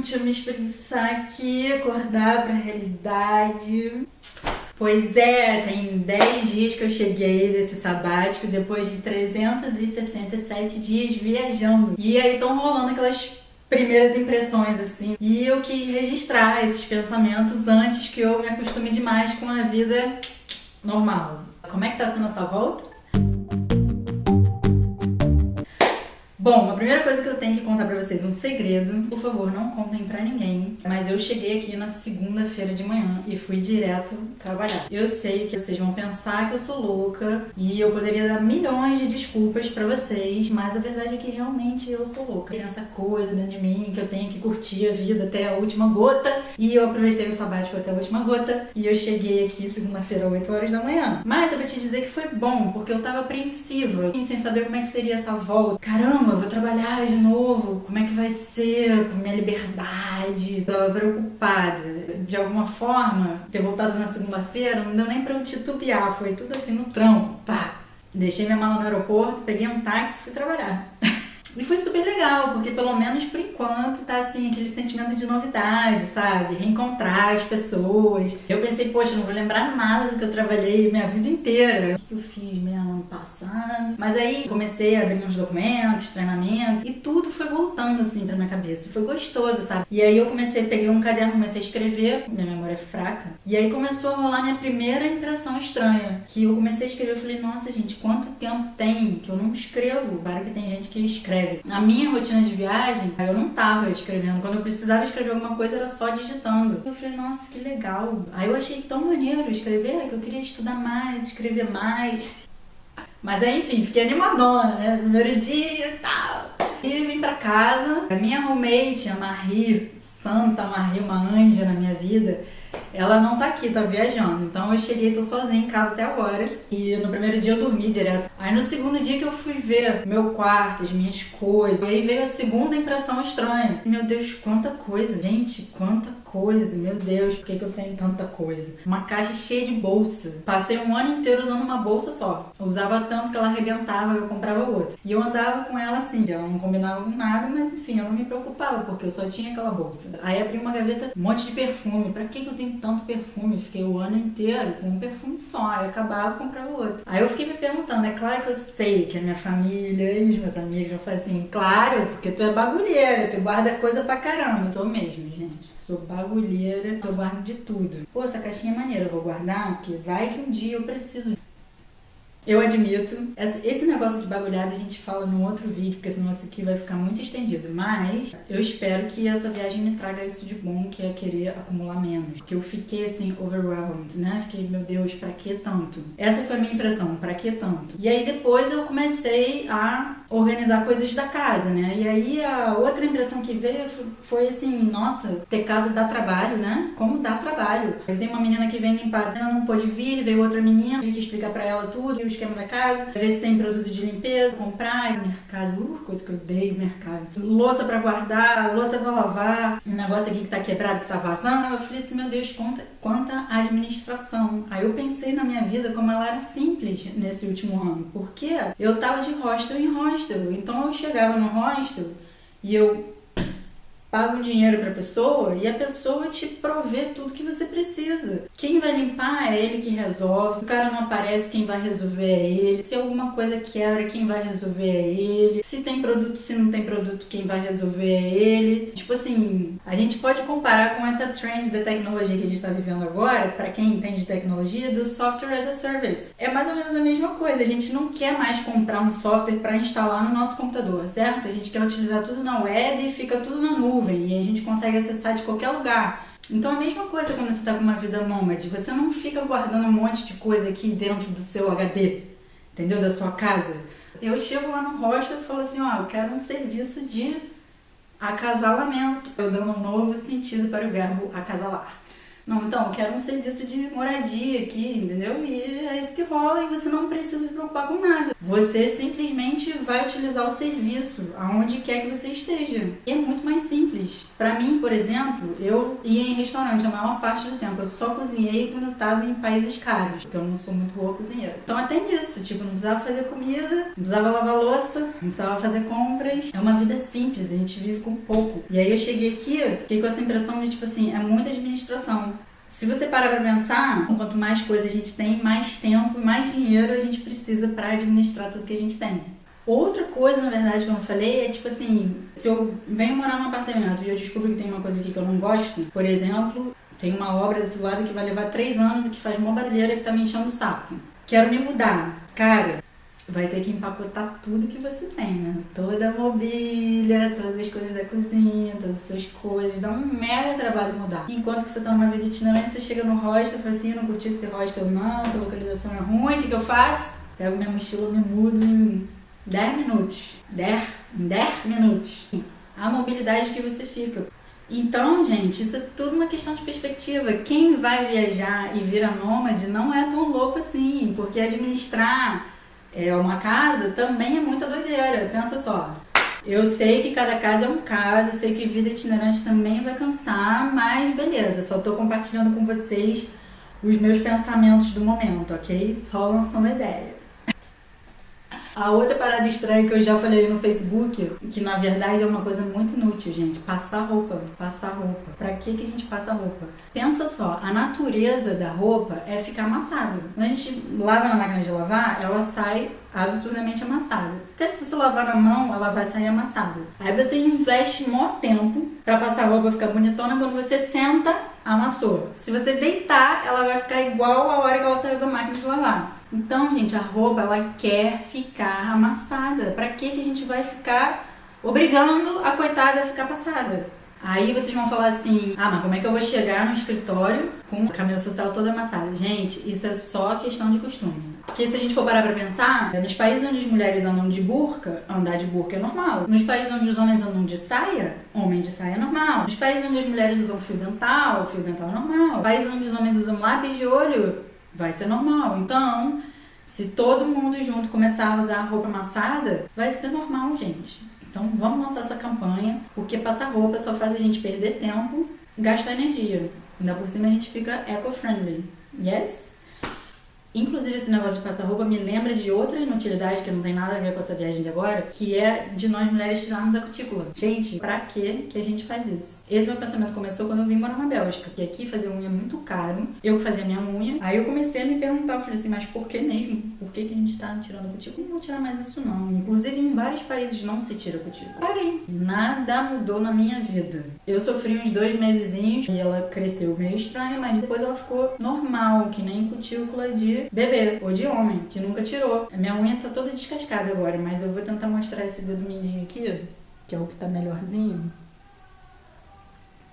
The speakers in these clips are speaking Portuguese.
deixa eu me espreguiçar aqui, acordar pra realidade. Pois é, tem 10 dias que eu cheguei desse sabático depois de 367 dias viajando. E aí estão rolando aquelas primeiras impressões, assim. E eu quis registrar esses pensamentos antes que eu me acostume demais com a vida normal. Como é que tá sendo essa volta? Bom, a primeira coisa que eu tenho que contar pra vocês, um segredo. Por favor, não contem pra ninguém. Mas eu cheguei aqui na segunda-feira de manhã e fui direto trabalhar. Eu sei que vocês vão pensar que eu sou louca e eu poderia dar milhões de desculpas pra vocês, mas a verdade é que realmente eu sou louca. Tem essa coisa dentro de mim que eu tenho que curtir a vida até a última gota e eu aproveitei o sabático até a última gota e eu cheguei aqui segunda-feira, 8 horas da manhã. Mas eu vou te dizer que foi bom, porque eu tava apreensiva, sem saber como é que seria essa volta. Caramba, vou trabalhar de novo, como é que vai ser com minha liberdade? Tava preocupada. De alguma forma, ter voltado na segunda-feira não deu nem pra eu titubear, foi tudo assim no tronco, pá. Deixei minha mala no aeroporto, peguei um táxi e fui trabalhar. E foi super legal, porque pelo menos por enquanto tá assim, aquele sentimento de novidade, sabe? Reencontrar as pessoas. Eu pensei, poxa, não vou lembrar nada do que eu trabalhei minha vida inteira. O que eu fiz mesmo ano passado? Mas aí comecei a abrir uns documentos, treinamento, e tudo foi voltando assim pra minha cabeça. Foi gostoso, sabe? E aí eu comecei, peguei um caderno, comecei a escrever, minha memória é fraca. E aí começou a rolar minha primeira impressão estranha. Que eu comecei a escrever, eu falei, nossa gente, quanto tempo tem que eu não escrevo? Claro que tem gente que escreve escreve. Na minha rotina de viagem, eu não tava escrevendo. Quando eu precisava escrever alguma coisa, era só digitando. Eu falei, nossa, que legal. Aí eu achei tão maneiro escrever que eu queria estudar mais, escrever mais. Mas aí, enfim, fiquei animadona, né? Primeiro dia e tal. E vim pra casa. A minha roommate, a Marie, santa Marie, uma anja na minha vida, ela não tá aqui, tá viajando. Então eu cheguei, tô sozinha em casa até agora. E no primeiro dia eu dormi direto. Aí no segundo dia que eu fui ver meu quarto, as minhas coisas, e aí veio a segunda impressão estranha. Meu Deus, quanta coisa, gente, quanta coisa, meu Deus, por que, que eu tenho tanta coisa? Uma caixa cheia de bolsa. Passei um ano inteiro usando uma bolsa só. Eu usava tanto que ela arrebentava, eu comprava outra. E eu andava com ela assim, ela não combinava com nada, mas enfim, eu não me preocupava, porque eu só tinha aquela bolsa. Aí abri uma gaveta, um monte de perfume. Pra que, que eu tenho tanto perfume? Fiquei o ano inteiro com um perfume só, aí acabava e comprava outro. Aí eu fiquei me perguntando, é claro que eu sei que a minha família e os meus amigos vão falar assim, claro, porque tu é bagulheira, tu guarda coisa pra caramba. Eu sou mesmo, gente sou bagulheira, eu guardo de tudo. Pô, essa caixinha é maneira, eu vou guardar, porque vai que um dia eu preciso eu admito. Esse negócio de bagulhada a gente fala num outro vídeo, porque senão isso aqui vai ficar muito estendido. Mas eu espero que essa viagem me traga isso de bom, que é querer acumular menos. Que eu fiquei assim, overwhelmed, né? Fiquei, meu Deus, pra que tanto? Essa foi a minha impressão, pra que tanto? E aí depois eu comecei a organizar coisas da casa, né? E aí a outra impressão que veio foi assim, nossa, ter casa dá trabalho, né? Como dá trabalho. Tem uma menina que vem limpar, ela não pôde vir, veio outra menina, tive que explicar pra ela tudo, os esquema da casa, ver se tem produto de limpeza, comprar, mercado, uh, coisa que eu odeio, mercado. Louça pra guardar, louça pra lavar, um negócio aqui que tá quebrado, que tá vazando. Eu falei assim, meu Deus, quanta, quanta administração. Aí eu pensei na minha vida como ela era simples nesse último ano, porque eu tava de hostel em hostel, então eu chegava no hostel e eu paga um dinheiro para a pessoa e a pessoa te provê tudo que você precisa. Quem vai limpar é ele que resolve. Se o cara não aparece, quem vai resolver é ele. Se alguma coisa quebra, quem vai resolver é ele. Se tem produto, se não tem produto, quem vai resolver é ele. Tipo assim, a gente pode comparar com essa trend da tecnologia que a gente está vivendo agora, para quem entende de tecnologia, do software as a service. É mais ou menos a mesma coisa. A gente não quer mais comprar um software para instalar no nosso computador, certo? A gente quer utilizar tudo na web e fica tudo na nuvem nuvem e a gente consegue acessar de qualquer lugar. Então a mesma coisa quando você está com uma vida nômade, você não fica guardando um monte de coisa aqui dentro do seu HD, entendeu? Da sua casa. Eu chego lá no hostel e falo assim, ó, eu quero um serviço de acasalamento. Eu dando um novo sentido para o verbo acasalar. Não, então, eu quero um serviço de moradia aqui, entendeu? E é isso que rola e você não precisa se preocupar com nada. Você simplesmente vai utilizar o serviço aonde quer que você esteja. E é muito mais simples. Para mim, por exemplo, eu ia em restaurante a maior parte do tempo. Eu só cozinhei quando eu tava em países caros, porque eu não sou muito boa cozinheira. Então até nisso, tipo, não precisava fazer comida, não precisava lavar louça, não precisava fazer compras. É uma vida simples, a gente vive com pouco. E aí eu cheguei aqui, fiquei com essa impressão de, tipo assim, é muita administração. Se você parar pra pensar, quanto mais coisa a gente tem, mais tempo e mais dinheiro a gente precisa para administrar tudo que a gente tem. Outra coisa, na verdade, que eu não falei é tipo assim: se eu venho morar num apartamento e eu descubro que tem uma coisa aqui que eu não gosto, por exemplo, tem uma obra do outro lado que vai levar três anos e que faz uma barulheira que tá me enchendo o saco. Quero me mudar. Cara, vai ter que empacotar tudo que você tem, né? Toda a mobília, todas as coisas da cozinha, todas as suas coisas. Dá um mega trabalho mudar. Enquanto que você tá numa vida itinerante, você chega no hostel e fala assim, eu não curti esse hostel não, essa localização é ruim, o que, que eu faço? Pego minha mochila, me mudo em 10 minutos. 10, em 10 minutos. A mobilidade que você fica. Então, gente, isso é tudo uma questão de perspectiva. Quem vai viajar e vira nômade não é tão louco assim, porque administrar é, uma casa também é muita doideira. Pensa só. Eu sei que cada casa é um caso, eu sei que vida itinerante também vai cansar, mas beleza, só tô compartilhando com vocês os meus pensamentos do momento, ok? Só lançando a ideia. A outra parada estranha que eu já falei no Facebook, que na verdade é uma coisa muito inútil, gente, passar roupa, passar roupa. Pra que que a gente passa roupa? Pensa só, a natureza da roupa é ficar amassada. Quando a gente lava na máquina de lavar, ela sai absurdamente amassada. Até se você lavar na mão, ela vai sair amassada. Aí você investe mó tempo para passar a roupa ficar bonitona, quando você senta, amassou. Se você deitar, ela vai ficar igual a hora que ela saiu da máquina de lavar. Então, gente, a roupa ela quer ficar amassada. Para que que a gente vai ficar obrigando a coitada a ficar passada? Aí vocês vão falar assim: ah, mas como é que eu vou chegar no escritório com a camisa social toda amassada? Gente, isso é só questão de costume. Porque se a gente for parar pra pensar, nos países onde as mulheres andam de burca, andar de burca é normal. Nos países onde os homens andam de saia, homem de saia é normal. Nos países onde as mulheres usam fio dental, fio dental é normal. Países onde os homens usam lápis de olho, vai ser normal. Então, se todo mundo junto começar a usar roupa amassada, vai ser normal, gente. Então, vamos lançar essa campanha, porque passar roupa só faz a gente perder tempo, gastar energia. Ainda por cima a gente fica eco-friendly. Yes? Inclusive, esse negócio de passar roupa me lembra de outra inutilidade que não tem nada a ver com essa viagem de agora, que é de nós mulheres tirarmos a cutícula. Gente, pra que que a gente faz isso? Esse meu pensamento começou quando eu vim morar na Bélgica, porque aqui fazer unha é muito caro. Eu fazia minha unha, aí eu comecei a me perguntar, eu falei assim, mas por que mesmo? Por que, que a gente tá tirando a cutícula? Não vou tirar mais isso não. Vários países não se tira cutícula. Parei. Nada mudou na minha vida. Eu sofri uns dois mesezinhos e ela cresceu meio estranha, mas depois ela ficou normal, que nem cutícula de bebê ou de homem, que nunca tirou. A minha unha tá toda descascada agora, mas eu vou tentar mostrar esse dedo mindinho aqui, que é o que tá melhorzinho.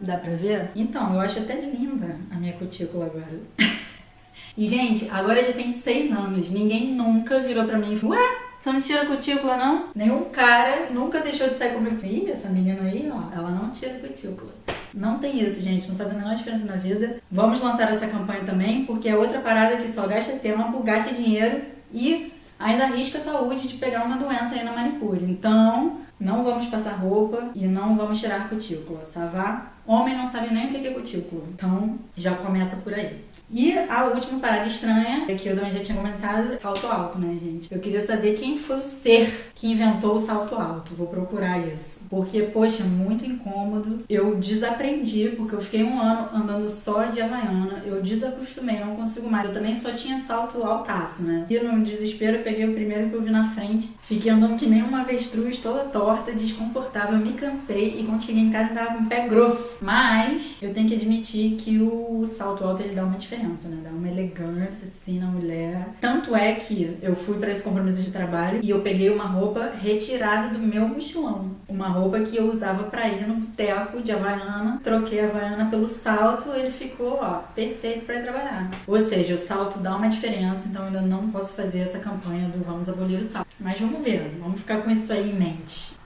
Dá pra ver? Então, eu acho até linda a minha cutícula agora. e, gente, agora já tem seis anos. Ninguém nunca virou pra mim e falou, ué, você não tira cutícula, não? Nenhum cara nunca deixou de sair comigo. Ih, essa menina aí, ó, ela não tira cutícula. Não tem isso, gente. Não faz a menor diferença na vida. Vamos lançar essa campanha também, porque é outra parada que só gasta tempo, gasta dinheiro e ainda arrisca a saúde de pegar uma doença aí na manicure. Então, não vamos passar roupa e não vamos tirar cutícula, savá? Homem não sabe nem o que é cutícula. Então, já começa por aí. E a última parada estranha, que eu também já tinha comentado, salto alto, né, gente? Eu queria saber quem foi o ser que inventou o salto alto. Vou procurar isso. Porque, poxa, muito incômodo. Eu desaprendi, porque eu fiquei um ano andando só de Havaiana. Eu desacostumei, não consigo mais. Eu também só tinha salto altaço, né? E no desespero, eu peguei o primeiro que eu vi na frente. Fiquei andando que nem uma avestruz, toda torta, desconfortável. Me cansei e quando cheguei em casa, tava com o pé grosso. Mas eu tenho que admitir que o salto alto ele dá uma diferença né? Dá uma elegância assim na mulher. Tanto é que eu fui para esse compromisso de trabalho e eu peguei uma roupa retirada do meu mochilão. Uma roupa que eu usava para ir no boteco de Havaiana. Troquei a Havaiana pelo salto, ele ficou, ó, perfeito para trabalhar. Ou seja, o salto dá uma diferença, então ainda não posso fazer essa campanha do vamos abolir o salto. Mas vamos ver, vamos ficar com isso aí em mente.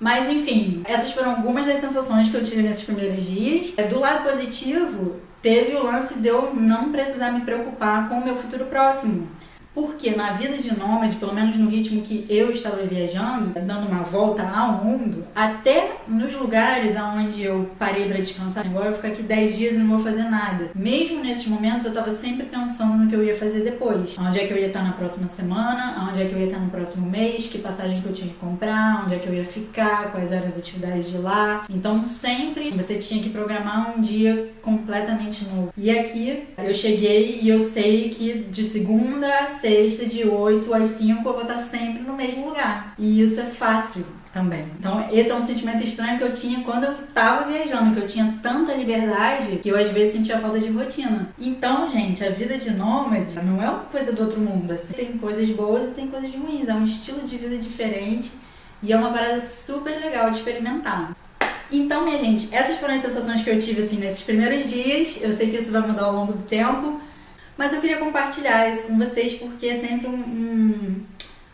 Mas enfim, essas foram algumas das sensações que eu tive nesses primeiros dias. É, do lado positivo, teve o lance de eu não precisar me preocupar com o meu futuro próximo. Porque na vida de nômade, pelo menos no ritmo que eu estava viajando, dando uma volta ao mundo, até nos lugares aonde eu parei para descansar, agora eu vou ficar aqui 10 dias e não vou fazer nada. Mesmo nesses momentos, eu estava sempre pensando no que eu ia fazer depois. Onde é que eu ia estar na próxima semana, onde é que eu ia estar no próximo mês, que passagem que eu tinha que comprar, onde é que eu ia ficar, quais eram as atividades de lá. Então, sempre você tinha que programar um dia completamente novo. E aqui eu cheguei e eu sei que de segunda a sexta, de 8 às 5, eu vou estar sempre no mesmo lugar. E isso é fácil também. Então, esse é um sentimento estranho que eu tinha quando eu tava viajando, que eu tinha tanta liberdade que eu às vezes sentia falta de rotina. Então, gente, a vida de nômade não é uma coisa do outro mundo, assim. Tem coisas boas e tem coisas ruins, é um estilo de vida diferente e é uma parada super legal de experimentar. Então, minha gente, essas foram as sensações que eu tive assim nesses primeiros dias. Eu sei que isso vai mudar ao longo do tempo, mas eu queria compartilhar isso com vocês porque é sempre um, um,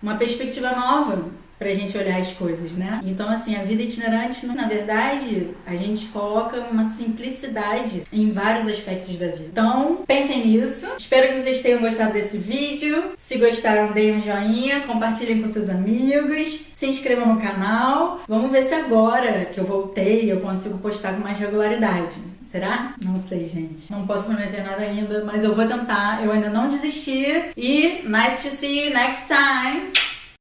uma perspectiva nova pra gente olhar as coisas, né? Então, assim, a vida itinerante, na verdade, a gente coloca uma simplicidade em vários aspectos da vida. Então, pensem nisso. Espero que vocês tenham gostado desse vídeo. Se gostaram, deem um joinha, compartilhem com seus amigos, se inscrevam no canal. Vamos ver se agora que eu voltei eu consigo postar com mais regularidade. Será? Não sei, gente. Não posso prometer nada ainda, mas eu vou tentar. Eu ainda não desisti. E nice to see you next time.